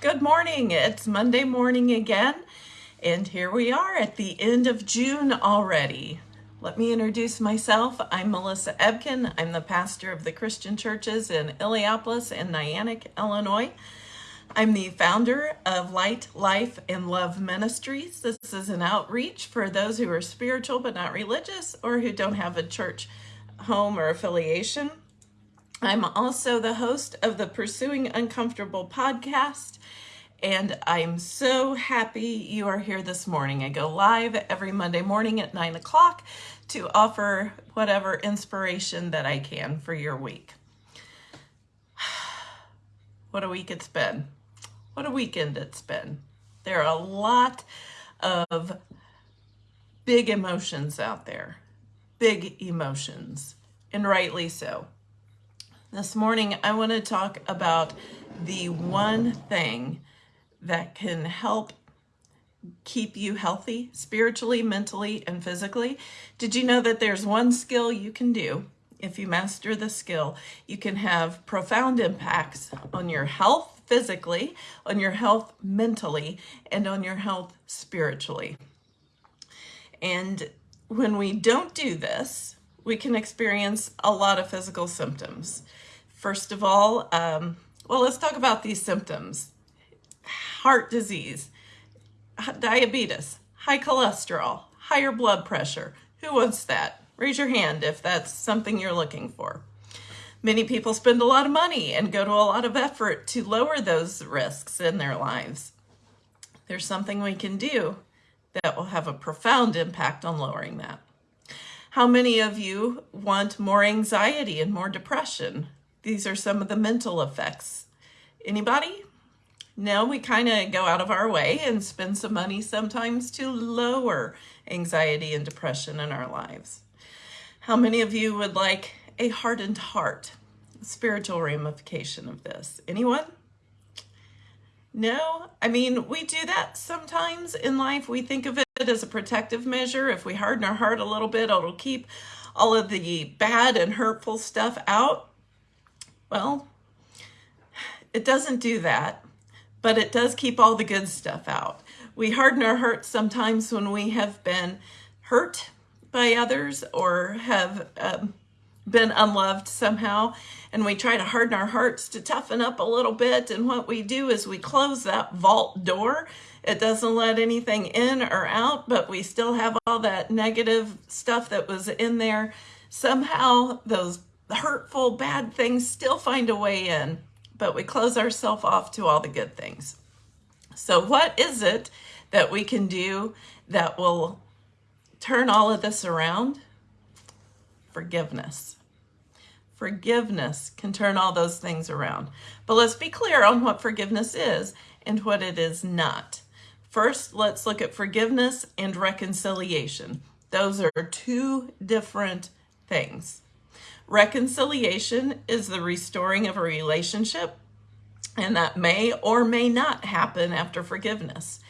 Good morning. It's Monday morning again, and here we are at the end of June already. Let me introduce myself. I'm Melissa Ebken. I'm the pastor of the Christian churches in Illiopolis and Niantic, Illinois. I'm the founder of Light, Life, and Love Ministries. This is an outreach for those who are spiritual but not religious or who don't have a church home or affiliation. I'm also the host of the Pursuing Uncomfortable podcast, and I'm so happy you are here this morning. I go live every Monday morning at 9 o'clock to offer whatever inspiration that I can for your week. What a week it's been. What a weekend it's been. There are a lot of big emotions out there, big emotions, and rightly so. This morning, I want to talk about the one thing that can help keep you healthy spiritually, mentally, and physically. Did you know that there's one skill you can do? If you master the skill, you can have profound impacts on your health physically, on your health mentally, and on your health spiritually. And when we don't do this, we can experience a lot of physical symptoms. First of all, um, well, let's talk about these symptoms. Heart disease, diabetes, high cholesterol, higher blood pressure. Who wants that? Raise your hand if that's something you're looking for. Many people spend a lot of money and go to a lot of effort to lower those risks in their lives. There's something we can do that will have a profound impact on lowering that. How many of you want more anxiety and more depression? These are some of the mental effects. Anybody? No, we kind of go out of our way and spend some money sometimes to lower anxiety and depression in our lives. How many of you would like a hardened heart? Spiritual ramification of this. Anyone? No? I mean, we do that sometimes in life. We think of it as a protective measure. If we harden our heart a little bit, it'll keep all of the bad and hurtful stuff out. Well, it doesn't do that, but it does keep all the good stuff out. We harden our hearts sometimes when we have been hurt by others or have um, been unloved somehow, and we try to harden our hearts to toughen up a little bit. And what we do is we close that vault door. It doesn't let anything in or out, but we still have all that negative stuff that was in there. Somehow, those hurtful, bad things still find a way in, but we close ourselves off to all the good things. So, what is it that we can do that will turn all of this around? Forgiveness. Forgiveness can turn all those things around. But let's be clear on what forgiveness is and what it is not. First, let's look at forgiveness and reconciliation. Those are two different things. Reconciliation is the restoring of a relationship, and that may or may not happen after forgiveness.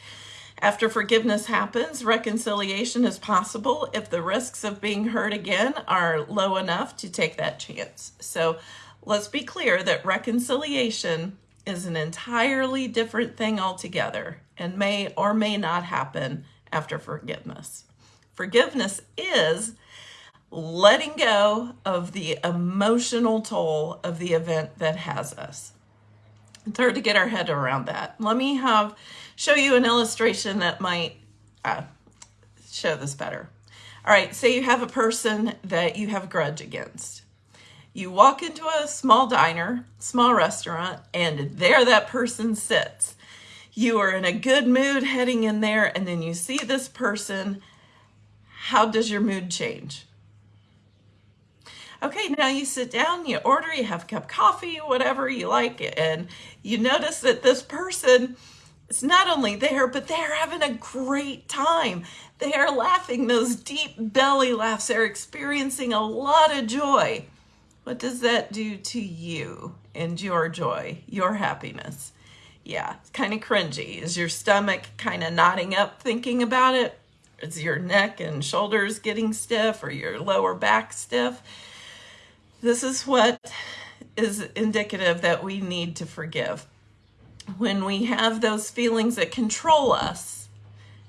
After forgiveness happens, reconciliation is possible if the risks of being hurt again are low enough to take that chance. So let's be clear that reconciliation is an entirely different thing altogether and may or may not happen after forgiveness. Forgiveness is letting go of the emotional toll of the event that has us. It's hard to get our head around that. Let me have show you an illustration that might uh, show this better. All right, say you have a person that you have a grudge against. You walk into a small diner, small restaurant, and there that person sits. You are in a good mood heading in there, and then you see this person. How does your mood change? Okay, now you sit down, you order, you have a cup of coffee, whatever you like, and you notice that this person is not only there, but they're having a great time. They are laughing those deep belly laughs. They're experiencing a lot of joy. What does that do to you and your joy, your happiness? Yeah, it's kind of cringy. Is your stomach kind of knotting up thinking about it? Is your neck and shoulders getting stiff or your lower back stiff? This is what is indicative that we need to forgive. when we have those feelings that control us,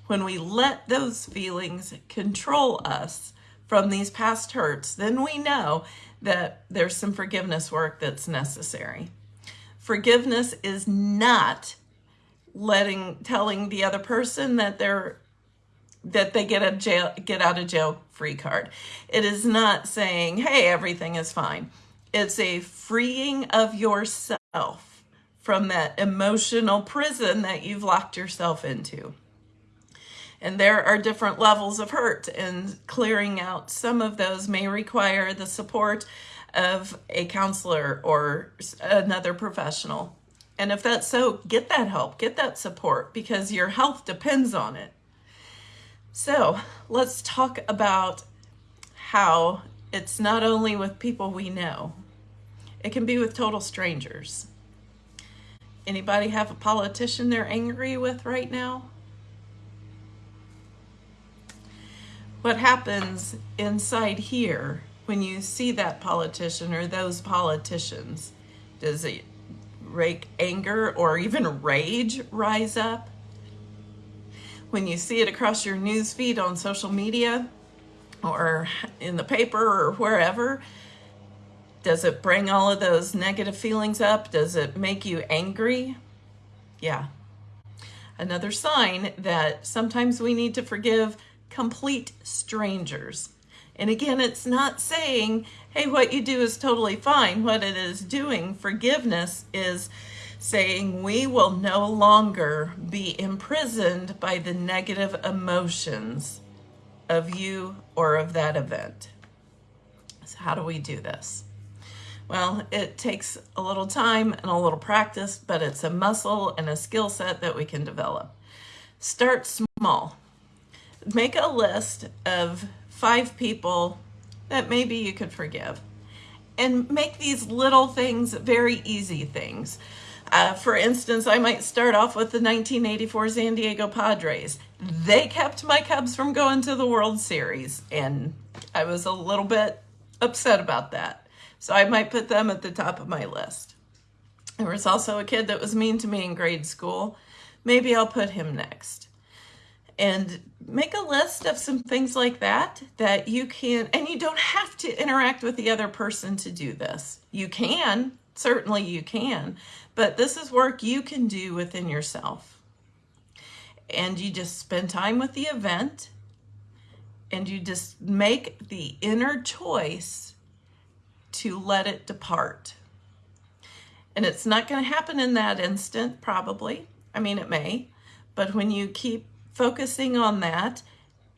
when we let those feelings control us from these past hurts, then we know that there's some forgiveness work that's necessary. Forgiveness is not letting telling the other person that they're that they get a jail get out of jail free card. It is not saying, "Hey, everything is fine." It's a freeing of yourself from that emotional prison that you've locked yourself into. And there are different levels of hurt, and clearing out some of those may require the support of a counselor or another professional. And if that's so, get that help, get that support because your health depends on it. So let's talk about how it's not only with people we know, it can be with total strangers. Anybody have a politician they're angry with right now? What happens inside here when you see that politician or those politicians? Does it rake anger or even rage rise up? When you see it across your news feed on social media or in the paper or wherever, does it bring all of those negative feelings up? Does it make you angry? Yeah. Another sign that sometimes we need to forgive complete strangers. And again, it's not saying, hey, what you do is totally fine. What it is doing, forgiveness, is saying we will no longer be imprisoned by the negative emotions of you or of that event. So, how do we do this? Well, it takes a little time and a little practice, but it's a muscle and a skill set that we can develop. Start small. Make a list of five people that maybe you could forgive. And make these little things very easy things. Uh, for instance, I might start off with the 1984 San Diego Padres. They kept my Cubs from going to the World Series, and I was a little bit upset about that. So I might put them at the top of my list. There was also a kid that was mean to me in grade school. Maybe I'll put him next and make a list of some things like that that you can and you don't have to interact with the other person to do this. You can certainly you can but this is work you can do within yourself. And you just spend time with the event and you just make the inner choice to let it depart. And it's not going to happen in that instant probably. I mean it may but when you keep focusing on that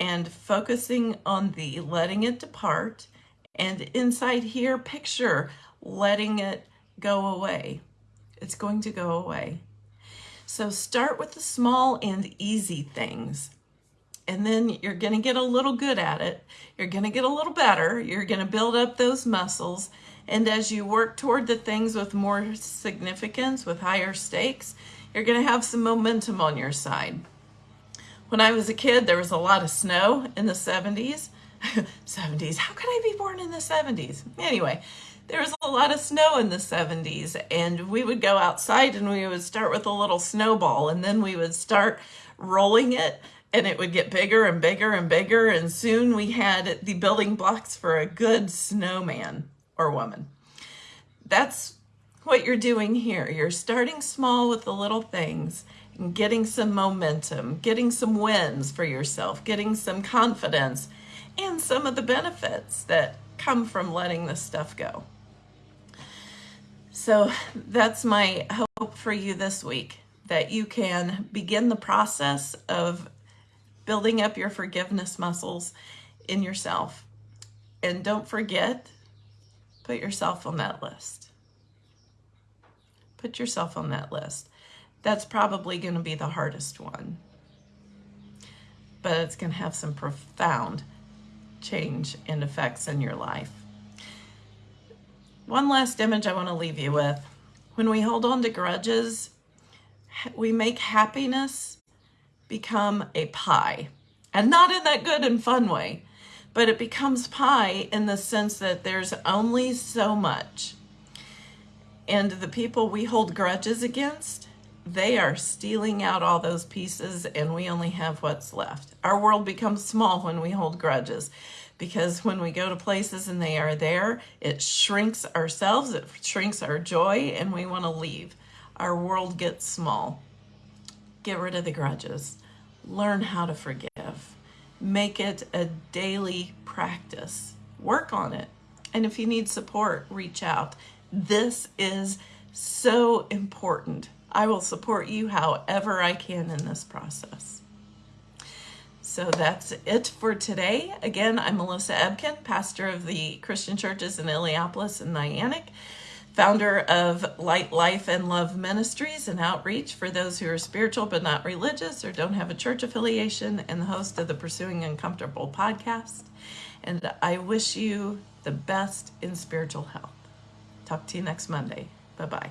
and focusing on the letting it depart. And inside here, picture letting it go away. It's going to go away. So start with the small and easy things. And then you're going to get a little good at it. You're going to get a little better. You're going to build up those muscles. And as you work toward the things with more significance, with higher stakes, you're going to have some momentum on your side. When I was a kid, there was a lot of snow in the 70s. 70s, how could I be born in the 70s? Anyway, there was a lot of snow in the 70s and we would go outside and we would start with a little snowball and then we would start rolling it and it would get bigger and bigger and bigger and soon we had the building blocks for a good snowman or woman. That's what you're doing here. You're starting small with the little things getting some momentum, getting some wins for yourself, getting some confidence, and some of the benefits that come from letting this stuff go. So that's my hope for you this week that you can begin the process of building up your forgiveness muscles in yourself. And don't forget, put yourself on that list. Put yourself on that list that's probably going to be the hardest one. But it's going to have some profound change and effects in your life. One last image I want to leave you with. When we hold on to grudges, we make happiness become a pie. And not in that good and fun way, but it becomes pie in the sense that there's only so much. And the people we hold grudges against, they are stealing out all those pieces and we only have what's left. Our world becomes small when we hold grudges because when we go to places and they are there, it shrinks ourselves, it shrinks our joy, and we want to leave. Our world gets small. Get rid of the grudges. Learn how to forgive. Make it a daily practice. Work on it. And if you need support, reach out. This is so important. I will support you however I can in this process. So that's it for today. Again, I'm Melissa Ebken, pastor of the Christian churches in Illiopolis and Niantic, founder of Light Life and Love Ministries and Outreach for those who are spiritual but not religious or don't have a church affiliation, and the host of the Pursuing Uncomfortable podcast. And I wish you the best in spiritual health. Talk to you next Monday. Bye bye.